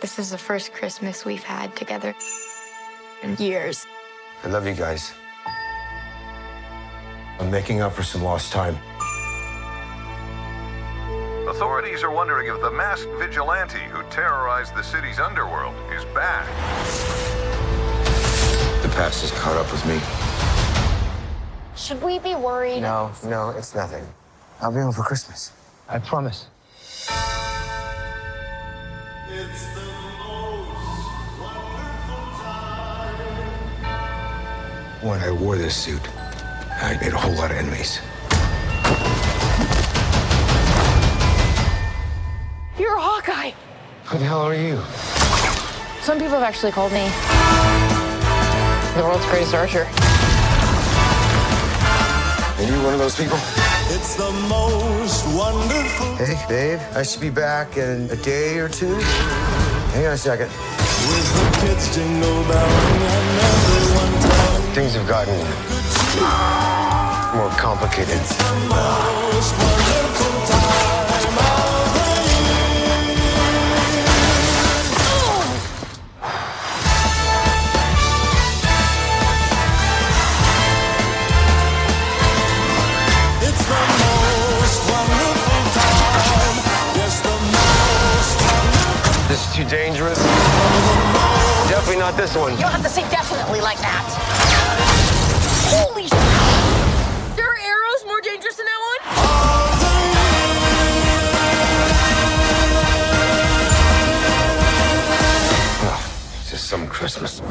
This is the first Christmas we've had together in mm-hmm. years. I love you guys. I'm making up for some lost time. Authorities are wondering if the masked vigilante who terrorized the city's underworld is back. The past has caught up with me. Should we be worried? No, no, it's nothing. I'll be home for Christmas. I promise. When I wore this suit, I made a whole lot of enemies. You're a Hawkeye. Who the hell are you? Some people have actually called me the world's greatest archer. Are you one of those people? It's the most wonderful Hey, babe, I should be back in a day or two. Hang on a second. with the kids jingle belling and everyone telling Things have gotten more complicated. most wonderful time of the year. It's the most wonderful time. Yes, the most. This is too dangerous. Definitely not this one. You don't have to say definitely like that. Some Christmas.